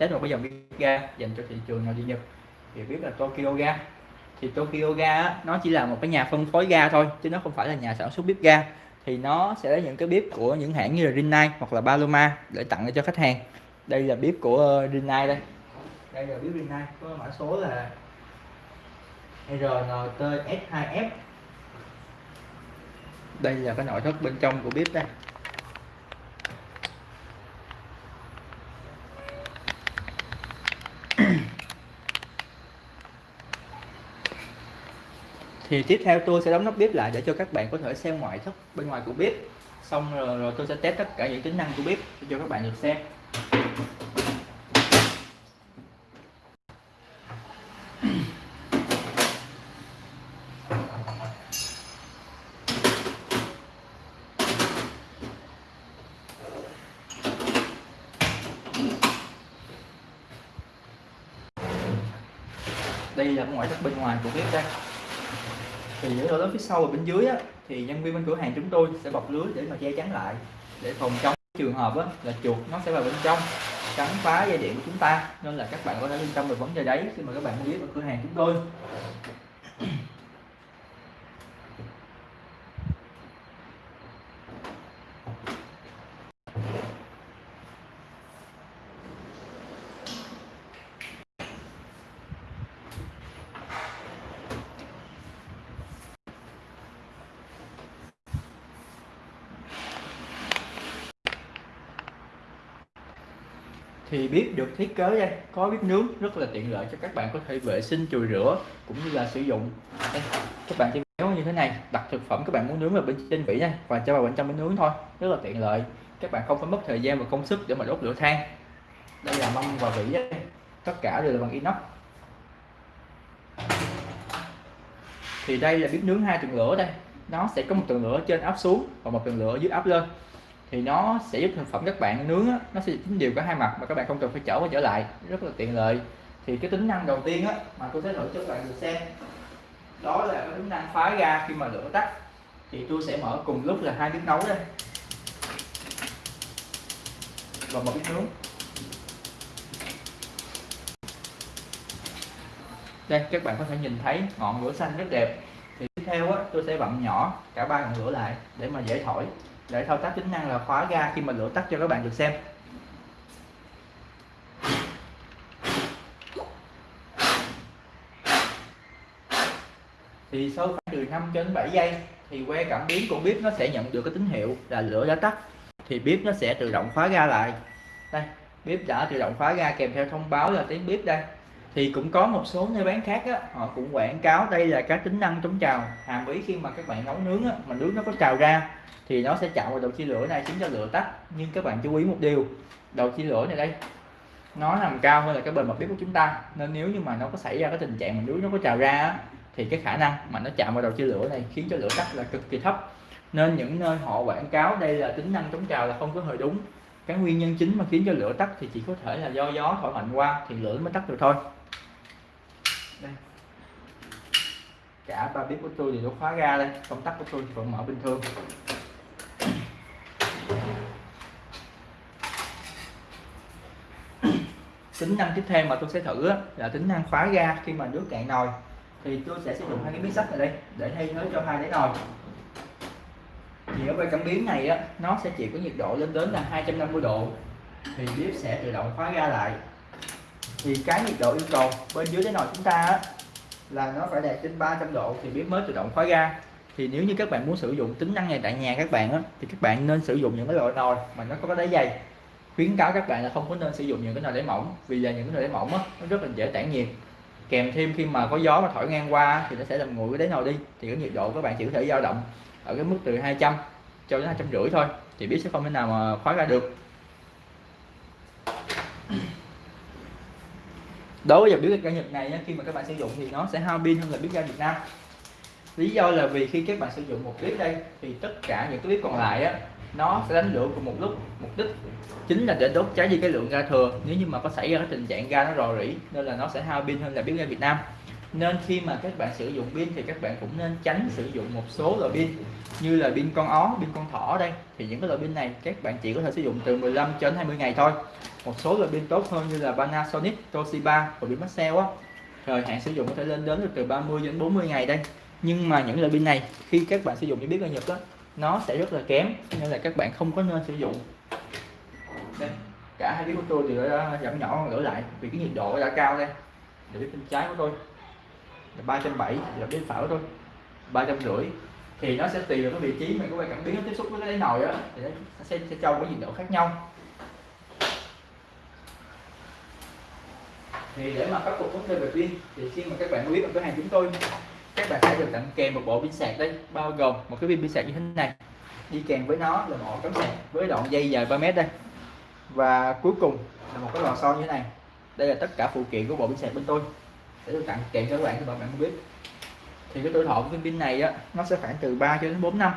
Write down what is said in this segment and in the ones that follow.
đến một cái dòng bếp ga dành cho thị trường nội địa Nhật? Thì biết là Tokyo Ga. Thì Tokyo Ga nó chỉ là một cái nhà phân phối ga thôi, chứ nó không phải là nhà sản xuất bếp ga. Thì nó sẽ lấy những cái bếp của những hãng như là Rinnai hoặc là Paloma để tặng cho khách hàng. Đây là bếp của ờ, Rinnai đây. Đây là bếp Rinnai, có mã số là RNT-S2F đây là cái nội thất bên trong của bếp đây. Thì tiếp theo tôi sẽ đóng nắp bếp lại để cho các bạn có thể xem ngoại thất bên ngoài của bếp. Xong rồi, rồi tôi sẽ test tất cả những tính năng của bếp cho các bạn được xem. Đây là ngoại thất bên ngoài của bếp đây thì những lỗ lớn phía sau và bên dưới á, thì nhân viên bên cửa hàng chúng tôi sẽ bọc lưới để mà che chắn lại để phòng chống trường hợp á, là chuột nó sẽ vào bên trong cắn phá dây điện của chúng ta. Nên là các bạn có thể yên tâm về vấn đề đấy khi mà các bạn mua bếp ở cửa hàng chúng tôi. Thì bếp được thiết kế đây. Có bếp nướng rất là tiện lợi cho các bạn có thể vệ sinh chùi rửa cũng như là sử dụng. Đây, các bạn chỉ kéo như thế này đặt thực phẩm các bạn muốn nướng vào bên trên vỉ nha và cho vào bên trong bên nướng thôi. Rất là tiện lợi. Các bạn không phải mất thời gian và công sức để mà đốt lửa than. Đây là mâm và vỉ đây. tất cả đều là bằng inox. Thì đây là bếp nướng hai tầng lửa đây. Nó sẽ có một tầng lửa trên áp xuống và một tầng lửa dưới áp lên thì nó sẽ giúp thực phẩm các bạn nướng á, nó sẽ tính đều cả hai mặt mà các bạn không cần phải chở qua trở lại. Rất là tiện lợi. Thì cái tính năng đầu tiên á mà tôi sẽ thử cho các bạn được xem đó là cái tính năng phá ga khi mà lửa tắt. Thì tôi sẽ mở cùng lúc là hai bếp nấu đây. Và một bếp nướng. Đây các bạn có thể nhìn thấy ngọn lửa xanh rất đẹp theo á, tôi sẽ bậm nhỏ cả ba ngọn lửa lại để mà dễ thổi. Để thao tác tính năng là khóa ga khi mà lửa tắt cho các bạn được xem. Thì sau khoảng từ 5 đến 7 giây thì que cảm biến của bếp nó sẽ nhận được cái tín hiệu là lửa đã tắt. Thì bếp nó sẽ tự động khóa ga lại. Đây, bếp đã tự động khóa ga kèm theo thông báo là tiếng bếp đây thì cũng có một số nơi bán khác á, họ cũng quảng cáo đây là các tính năng chống trào. Hàm ý khi mà các bạn nấu nướng á, mà nước nó có trào ra thì nó sẽ chạm vào đầu chia lửa này khiến cho lửa tắt. Nhưng các bạn chú ý một điều đầu chia lửa này đây nó nằm cao hơn là cái bề mặt bếp của chúng ta. Nên nếu như mà nó có xảy ra cái tình trạng mà nước nó có trào ra thì cái khả năng mà nó chạm vào đầu chia lửa này khiến cho lửa tắt là cực kỳ thấp. Nên những nơi họ quảng cáo đây là tính năng chống trào là không có hơi đúng. Cái nguyên nhân chính mà khiến cho lửa tắt thì chỉ có thể là do gió thổi mạnh qua thì lửa mới tắt được thôi đây. cả ba bếp của tôi thì nó khóa ra đây. Công tắc của tôi thì vẫn mở bình thường. Tính năng tiếp theo mà tôi sẽ thử là tính năng khóa ga khi mà nước cạn nồi. Thì tôi sẽ sử dụng hai cái miếng sắt này đây, để thay thế cho hai đáy nồi. Thì ở bên cảm biến này á, nó sẽ chịu cái nhiệt độ lên đến là 250 độ. Thì bếp sẽ tự động khóa ga lại thì cái nhiệt độ yêu cầu bên dưới cái nồi chúng ta á, là nó phải đạt trên 300 độ thì bếp mới tự động khóa ga. Thì nếu như các bạn muốn sử dụng tính năng này tại nhà các bạn á, thì các bạn nên sử dụng những cái loại nồi mà nó có cái đáy dày. Khuyến cáo các bạn là không có nên sử dụng những cái nồi đáy mỏng vì là những cái nồi đáy mỏng á, nó rất là dễ tản nhiệt. Kèm thêm khi mà có gió mà thổi ngang qua thì nó sẽ làm nguội cái đáy nồi đi. Thì cái nhiệt độ các bạn chỉ có thể dao động ở cái mức từ 200 cho đến hai trăm rưỡi thôi thì biết sẽ không thể nào mà khóa ra được đối với dòng bếp ga Nhật này khi mà các bạn sử dụng thì nó sẽ hao pin hơn là bếp ga Việt Nam. Lý do là vì khi các bạn sử dụng một bếp đây, thì tất cả những cái bếp còn lại á, nó sẽ đánh lửa cùng một lúc. Mục đích chính là để đốt cháy đi cái lượng ga thừa. Nếu như mà có xảy ra cái tình trạng ga nó rò rỉ, nên là nó sẽ hao pin hơn là bếp ga Việt Nam nên khi mà các bạn sử dụng pin thì các bạn cũng nên tránh sử dụng một số loại pin như là pin con ó, pin con thỏ đây. Thì những cái loại pin này các bạn chỉ có thể sử dụng từ 15 đến 20 ngày thôi. Một số loại pin tốt hơn như là Panasonic, Toshiba và pin Maxell á. Thời hạn sử dụng có thể lên đến từ 30 đến 40 ngày đây. Nhưng mà những loại pin này, khi các bạn sử dụng như biết ở Nhật đó nó sẽ rất là kém, nên là các bạn không có nên sử dụng. Đây, cả hai biết của tôi đều đã giảm nhỏ gửi lại vì cái nhiệt độ đã cao đây. Để biết bên trái của tôi là ba trăm bảy là bên phải của tôi ba trăm rưỡi thì nó sẽ tùy vào cái vị trí mà các bạn cảm biến nó tiếp xúc với cái nồi á thì nó sẽ, sẽ cho cái nhiệt độ khác nhau. Thì để mà khắc phục vấn đề về pin thì khi mà các bạn biết ở cửa hàng chúng tôi các bạn sẽ được tặng kèm một bộ pin sạc đây bao gồm một cái pin pin sạc như thế này. Đi kèm với nó là một cắm sạc với đoạn dây dài 3 mét đây. Và cuối cùng là một cái lò xo như thế này. Đây là tất cả phụ kiện của bộ pin sạc bên tôi sẽ tặng kèm cho các bạn các bạn không biết. Thì cái tuổi thọ của viên pin này á, nó sẽ khoảng từ 3 cho đến 4 năm.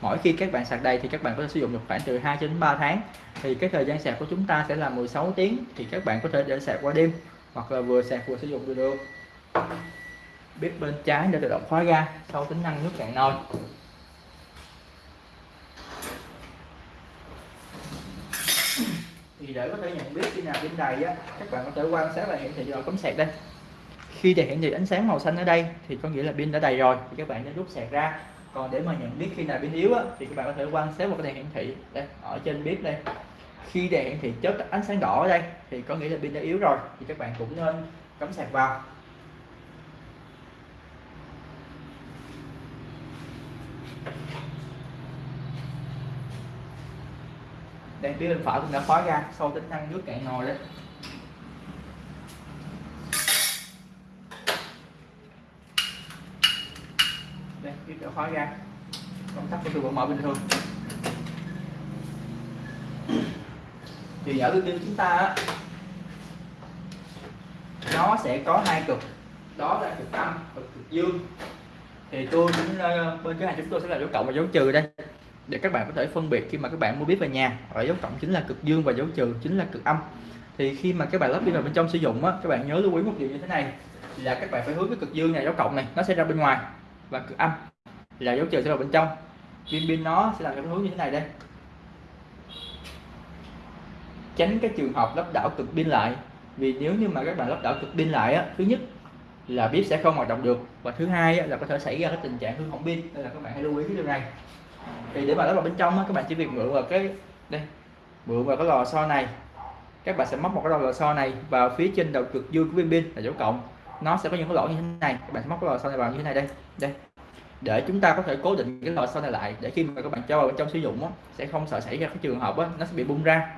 Mỗi khi các bạn sạc đầy thì các bạn có thể sử dụng được khoảng từ 2 cho đến 3 tháng. Thì cái thời gian sạc của chúng ta sẽ là 16 tiếng thì các bạn có thể để sạc qua đêm hoặc là vừa sạc vừa sử dụng được bếp bên trái để tự động khóa ga sau tính năng nước cạn nồi. Thì để có thể nhận biết khi nào pin đầy á các bạn có thể quan sát là hiển thị giờ cấm sạc đây khi để hiển thị ánh sáng màu xanh ở đây thì có nghĩa là pin đã đầy rồi thì các bạn nên rút sạc ra. Còn để mà nhận biết khi nào pin yếu á, thì các bạn có thể quan sát vào cái đèn hiển thị. Đây ở trên bếp đây. Khi đèn hiển thị chớp ánh sáng đỏ ở đây thì có nghĩa là pin đã yếu rồi thì các bạn cũng nên cắm sạc vào. Đây phía bên phải cũng đã khóa ra sau tính năng nước cạn nồi đấy đây phía đã khóa ra. Công tắc của tôi vẫn mở bình thường. Thì ở bên chúng ta nó sẽ có hai cực. Đó là cực âm và cực dương. Thì tôi cũng ờ, bên cái hàng chúng tôi sẽ là dấu cộng và dấu trừ đây. Để các bạn có thể phân biệt khi mà các bạn mua biết về nhà ở dấu cộng chính là cực dương và dấu trừ chính là cực âm. Thì khi mà các bạn lắp pin vào bên trong sử dụng á, các bạn nhớ lưu ý một điều như thế này, là các bạn phải hướng cái cực dương này, dấu cộng này, nó sẽ ra bên ngoài, và cực âm là dấu trừ sẽ vào bên trong. Pin pin nó sẽ làm theo hướng như thế này đây. Tránh cái trường hợp lắp đảo cực pin lại. Vì nếu như mà các bạn lắp đảo cực pin lại á thứ nhất là bếp sẽ không hoạt động được. Và thứ hai á, là có thể xảy ra cái tình trạng hư hỏng pin. Nên là các bạn hãy lưu ý cái điều này. Thì để mà lắp vào bên trong á, các bạn chỉ việc mượn vào cái đây mượn vào cái lò xo này. Các bạn sẽ móc một cái lò xo này vào phía trên đầu cực dương của pin pin là dấu cộng. Nó sẽ có những cái lỗ như thế này. Các bạn sẽ móc cái lò xo này vào như thế này đây. Đây để chúng ta có thể cố định cái lò xo này lại để khi mà các bạn cho vào bên trong sử dụng á, sẽ không sợ xảy ra cái trường hợp á, nó sẽ bị bung ra.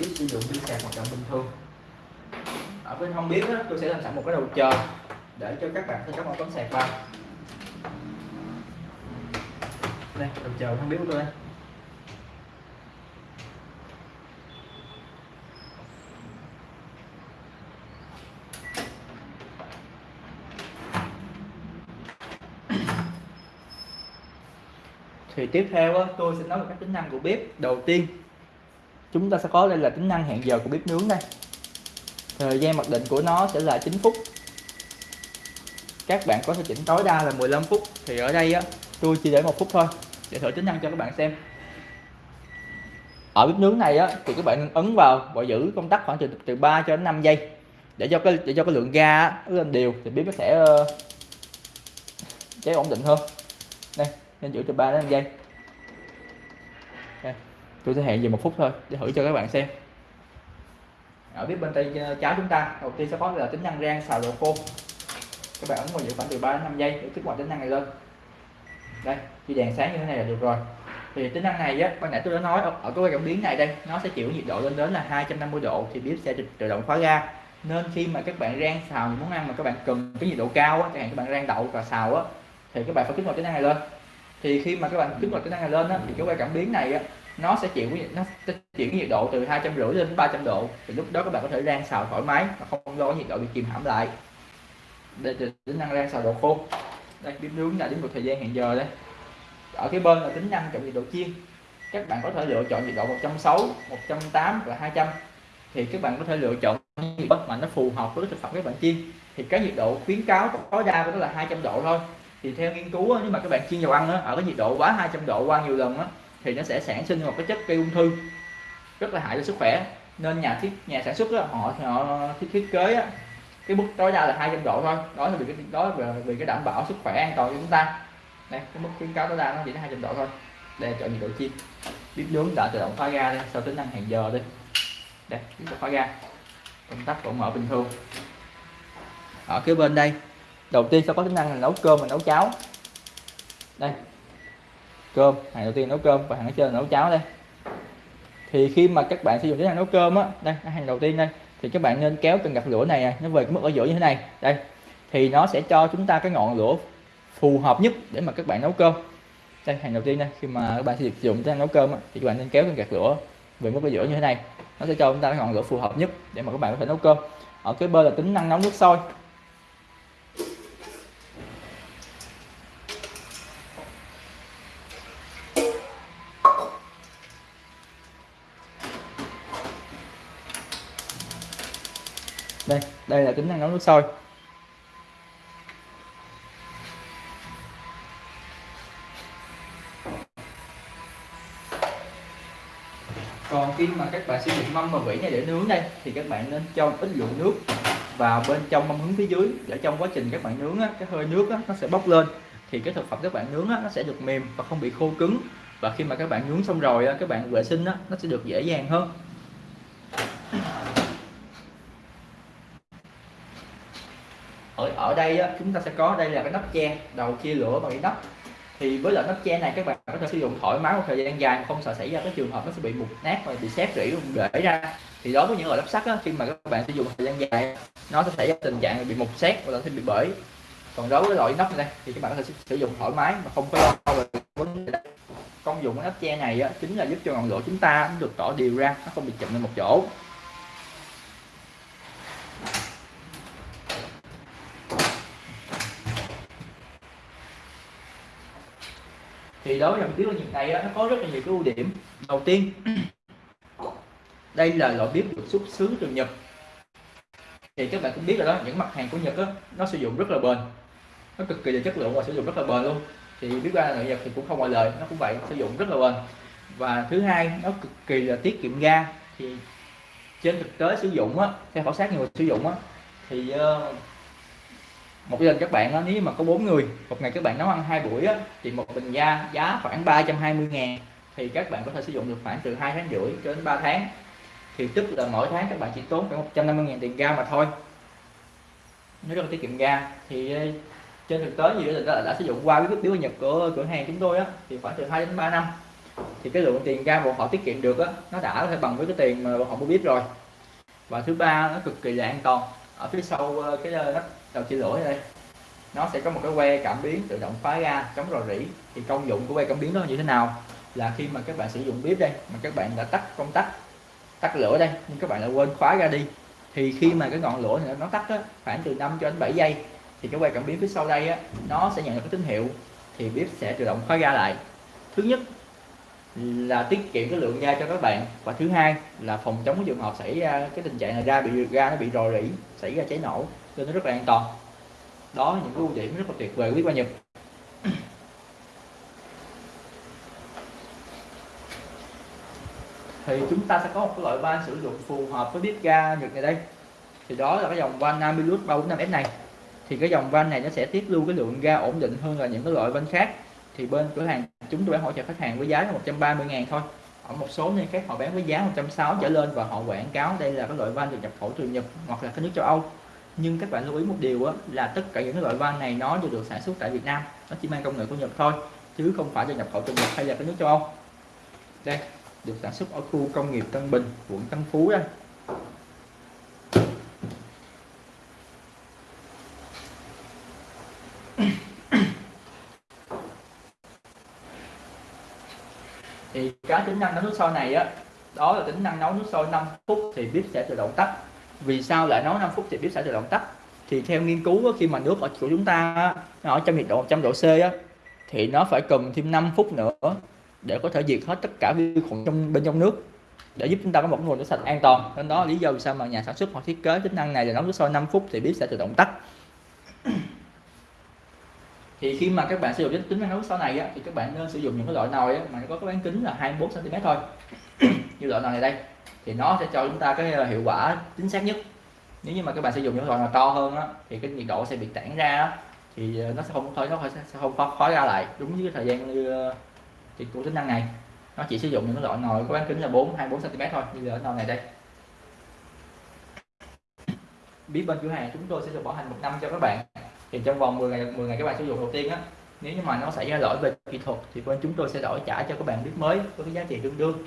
Biết sử dụng pin sạc hoạt động bình thường. Ở bên không biết đó, tôi sẽ làm sẵn một cái đầu chờ để cho các bạn thể cắm một tấm sạc vào. Đây đầu chờ không biết của tôi đây thì tiếp theo á, tôi sẽ nói về các tính năng của bếp đầu tiên. Chúng ta sẽ có đây là tính năng hẹn giờ của bếp nướng đây. Thời gian mặc định của nó sẽ là 9 phút. Các bạn có thể chỉnh tối đa là 15 phút. Thì ở đây á tôi chỉ để một phút thôi. Để thử tính năng cho các bạn xem. Ở bếp nướng này á thì các bạn ấn vào và giữ công tắc khoảng từ từ 3 cho đến 5 giây. Để cho cái để cho cái lượng ga lên đều thì bếp nó sẽ ờ, cháy ổn định hơn. Đây nên giữ từ 3 đến 5 giây. Đây. tôi sẽ hẹn về một phút thôi để thử cho các bạn xem. Ở phía bên tay ờ, trái chúng ta đầu tiên sẽ có là tính năng rang xào đồ khô. Các bạn ấn vào giữ khoảng từ 3 đến 5 giây để kích hoạt tính năng này lên. Đây khi đèn sáng như thế này là được rồi. Thì tính năng này á ban nãy tôi đã nói ở, ở cái cảm biến này đây nó sẽ chịu nhiệt độ lên đến là 250 độ thì bếp sẽ tự động khóa ga. Nên khi mà các bạn rang xào những món ăn mà các bạn cần cái nhiệt độ cao á chẳng hạn các bạn rang đậu và xào á thì các bạn phải kích hoạt tính năng này lên thì khi mà các bạn kích hoạt tính năng này lên á, thì cái quay cảm biến này á, nó sẽ chịu cái nó sẽ chuyển nhiệt độ từ hai trăm rưỡi đến 300 độ. Thì lúc đó các bạn có thể rang xào thoải mái mà không lo nhiệt độ bị kìm hãm lại. Đây tính năng rang xào độ khô. Đây bếp nướng là đến một thời gian hẹn giờ đây. Ở cái bên là tính năng chọn nhiệt độ chiên. Các bạn có thể lựa chọn nhiệt độ 160 180 và 200 thì các bạn có thể lựa chọn nhiệt độ mà nó phù hợp với thực phẩm các bạn chiên. Thì cái nhiệt độ khuyến cáo tối đa của nó là 200 độ thôi thì theo nghiên cứu nếu mà các bạn chiên dầu ăn ở cái nhiệt độ quá 200 độ qua nhiều lần thì nó sẽ sản sinh một cái chất gây ung thư rất là hại cho sức khỏe. Nên nhà thiết nhà sản xuất đó, họ họ thiết, thiết kế á, cái mức tối đa là 200 độ thôi. Đó là vì cái đó là vì cái đảm bảo sức khỏe an toàn cho chúng ta. Đây cái mức khuyến cáo tối đa nó chỉ là 200 độ thôi. Đây chọn nhiệt độ chiên. Bếp nướng đã tự động khóa ga đây sau tính năng hẹn giờ đây đây bếp khóa ga công tắc vẫn mở bình thường. Ở cái bên đây đầu tiên sẽ có tính năng là nấu cơm và nấu cháo? Đây. Cơm hàng đầu tiên nấu cơm và hàng ở trên là nấu cháo đây. Thì khi mà các bạn sử dụng tính năng nấu cơm á đây hàng đầu tiên đây thì các bạn nên kéo cần gạt lửa này à, nó về cái mức ở giữa như thế này. Đây thì nó sẽ cho chúng ta cái ngọn lửa phù hợp nhất để mà các bạn nấu cơm. Đây hàng đầu tiên đây khi mà các bạn sử dụng tính năng nấu cơm á, thì các bạn nên kéo cần gạt lửa về mức ở giữa như thế này. Nó sẽ cho chúng ta cái ngọn lửa phù hợp nhất để mà các bạn có thể nấu cơm. Ở cái bên là tính năng nấu nước sôi. Đây là tính năng nấu nước sôi. Còn khi mà các bạn sử dụng mâm và vỉ này để nướng đây thì các bạn nên cho ít lượng nước vào bên trong mâm hướng phía dưới để trong quá trình các bạn nướng á, cái hơi nước á, nó sẽ bốc lên. Thì cái thực phẩm các bạn nướng á, nó sẽ được mềm và không bị khô cứng. Và khi mà các bạn nướng xong rồi á, các bạn vệ sinh á, nó sẽ được dễ dàng hơn ở ở đây á, chúng ta sẽ có đây là cái nắp che đầu chia lửa bằng cái nắp. Thì với loại nắp che này các bạn có thể sử dụng thoải mái một thời gian dài mà không sợ xảy ra cái trường hợp nó sẽ bị mục nát và bị xếp rỉ để ra. Thì đối với những loại nắp sắt á, khi mà các bạn sử dụng thời gian dài nó sẽ xảy ra tình trạng bị mục xét hoặc là sẽ bị bể. Còn đối với loại nắp này thì các bạn có thể sử dụng thoải mái mà không phải lo về vấn đề công dụng của nắp che này á, chính là giúp cho ngọn lửa chúng ta được tỏ đều ra nó không bị chậm lên một chỗ. Thì đối với dòng bếp nhiệt này nó có rất là nhiều cái ưu điểm. Đầu tiên đây là loại bếp được xuất xứ từ Nhật. Thì các bạn cũng biết rồi đó những mặt hàng của Nhật đó, nó sử dụng rất là bền. Nó cực kỳ là chất lượng và sử dụng rất là bền luôn. Thì bếp ga nội Nhật thì cũng không ngoại lệ nó cũng vậy sử dụng rất là bền. Và thứ hai nó cực kỳ là tiết kiệm ga. Thì trên thực tế sử dụng á theo khảo sát nhiều người sử dụng á thì uh, một gia đình các bạn đó, nếu mà có bốn người một ngày các bạn nấu ăn hai buổi á, thì một bình ga giá khoảng 320 ngàn. Thì các bạn có thể sử dụng được khoảng từ 2 tháng rưỡi cho đến 3 tháng. Thì tức là mỗi tháng các bạn chỉ tốn khoảng 150 ngàn tiền ga mà thôi. Nếu rất là tiết kiệm ga. Thì ờ, trên thực tế nhiều đó đã, đã sử dụng qua cái biếu nhập của cửa hàng chúng tôi á thì khoảng từ 2 đến 3 năm. Thì cái lượng tiền ga bọn họ tiết kiệm được á nó đã có thể bằng với cái tiền mà bọn họ mua biết rồi. Và thứ ba nó cực kỳ là an toàn. Ở phía sau ờ, cái ờ, nắp đầu chia lửa đây nó sẽ có một cái que cảm biến tự động khóa ra chống rò rỉ. Thì công dụng của que cảm biến đó như thế nào? Là khi mà các bạn sử dụng bếp đây mà các bạn đã tắt công tắc tắt lửa đây nhưng các bạn lại quên khóa ra đi thì khi mà cái ngọn lửa này nó tắt á, khoảng từ 5 cho đến 7 giây thì cái que cảm biến phía sau đây á, nó sẽ nhận được cái tín hiệu thì bếp sẽ tự động khóa ra lại. Thứ nhất là tiết kiệm cái lượng ga cho các bạn và thứ hai là phòng chống cái trường hợp xảy ra cái tình trạng là ga bị ga nó bị rò rỉ xảy ra cháy nổ nên nó rất là an toàn. Đó là những cái ưu điểm rất là tuyệt vời, quý bếp Nhật thì chúng ta sẽ có một cái loại van sử dụng phù hợp với bếp ga Nhật này đây. Thì đó là cái dòng van Namilus 345S này. Thì cái dòng van này nó sẽ tiết lưu cái lượng ga ổn định hơn là những cái loại van khác. Thì bên cửa hàng chúng tôi hỗ trợ khách hàng với giá là 130 ngàn thôi. Ở một số nơi khác họ bán với giá 160 trở lên và họ quảng cáo đây là cái loại van được nhập khẩu từ Nhật hoặc là các nước châu Âu nhưng các bạn lưu ý một điều á, là tất cả những loại van này nó đều được sản xuất tại Việt Nam. Nó chỉ mang công nghệ của Nhật thôi chứ không phải là nhập khẩu từ Nhật hay là các nước châu Âu. Đây được sản xuất ở khu công nghiệp Tân Bình quận Tân Phú đây thì cái tính năng nấu nước sôi này á đó là tính năng nấu nước sôi 5 phút thì bếp sẽ tự động tắt vì sao lại nấu 5 phút thì bếp sẽ tự động tắt thì theo nghiên cứu khi mà nước ở của chúng ta ở trong nhiệt độ 100 độ C á, thì nó phải cần thêm 5 phút nữa để có thể diệt hết tất cả vi khuẩn trong bên trong nước để giúp chúng ta có một nguồn nước sạch an toàn. Nên đó lý do vì sao mà nhà sản xuất họ thiết kế tính năng này là nấu nước sôi 5 phút thì bếp sẽ tự động tắt. Thì khi mà các bạn sử dụng tính năng nấu nước sôi này á, thì các bạn nên sử dụng những cái loại nồi á, mà nó có cái bán kính là 24 cm thôi. Như loại nồi này đây thì nó sẽ cho chúng ta cái ờ, hiệu quả chính xác nhất. Nếu như mà các bạn sử dụng những loại mà to hơn đó, thì cái nhiệt độ sẽ bị tản ra đó, thì ờ, nó sẽ không khói nó sẽ không khói, khói ra lại đúng với cái thời gian như ờ, thì của tính năng này. Nó chỉ sử dụng những loại nồi có bán kính là 4 24 cm thôi như ở nồi này đây. Biết bên cửa hàng chúng tôi sẽ được bảo hành một năm cho các bạn. Thì trong vòng 10 ngày 10 ngày các bạn sử dụng đầu tiên á nếu như mà nó xảy ra lỗi về kỹ thuật thì bên chúng tôi sẽ đổi trả cho các bạn biết mới với cái giá trị tương đương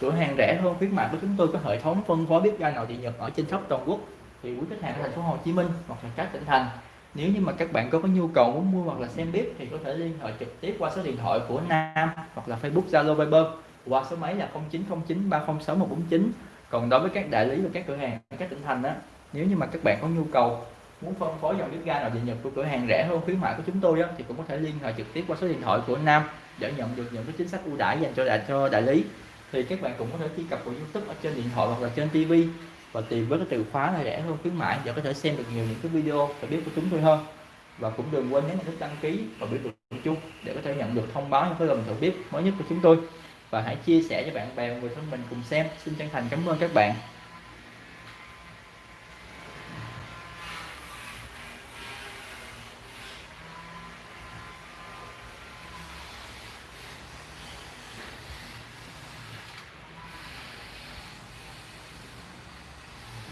cửa hàng rẻ hơn khuyến mại của chúng tôi có hệ thống phân phối bếp ga nội địa nhật ở trên khắp toàn quốc. Thì quý khách hàng ở thành phố Hồ Chí Minh hoặc là các tỉnh thành nếu như mà các bạn có, có nhu cầu muốn mua hoặc là xem bếp thì có thể liên hệ trực tiếp qua số điện thoại của Nam hoặc là Facebook Zalo Viber qua số máy là 0909 306 149 còn đối với các đại lý và các cửa hàng các tỉnh thành á nếu như mà các bạn có nhu cầu muốn phân phối dòng bếp ga nội địa nhật của cửa hàng rẻ hơn khuyến mại của chúng tôi đó thì cũng có thể liên hệ trực tiếp qua số điện thoại của Nam để nhận được những cái chính sách ưu đãi dành cho đại cho đại lý thì các bạn cũng có thể truy cập vào YouTube ở trên điện thoại hoặc là trên TV và tìm với cái từ khóa là rẻ hơn khuyến mãi để có thể xem được nhiều những cái video và biết của chúng tôi hơn. Và cũng đừng quên nhấn nút đăng ký và biểu tượng chung để có thể nhận được thông báo những cái lần thử bếp mới nhất của chúng tôi. Và hãy chia sẻ cho bạn bè người thân mình cùng xem. Xin chân thành cảm ơn các bạn.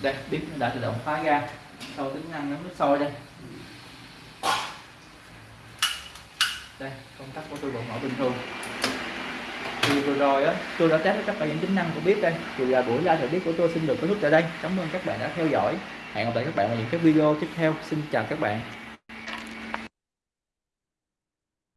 Đây, bếp nó đã tự động khóa ra. Sau tính năng nấu nước sôi đây. Đây, công tắc của tôi vẫn mở bình thường. Thì vừa rồi á, tôi đã test tất cả những tính năng của bếp đây. Thì là buổi live thử bếp của tôi xin được kết thúc tại đây. Cảm ơn các bạn đã theo dõi. Hẹn gặp lại các bạn vào những cái video tiếp theo. Xin chào các bạn.